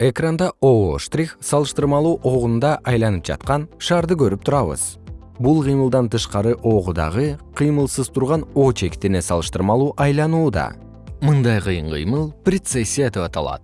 экранда оо штрих салыштырмалуу огунда айланып жаткан шарды көрүп турабыз. Бул кыймылдан тышкары огу дагы кыймылсыз турган о чектине салыштырмалуу айланууда. Мындай кыйын кыймыл прецессия деп аталат.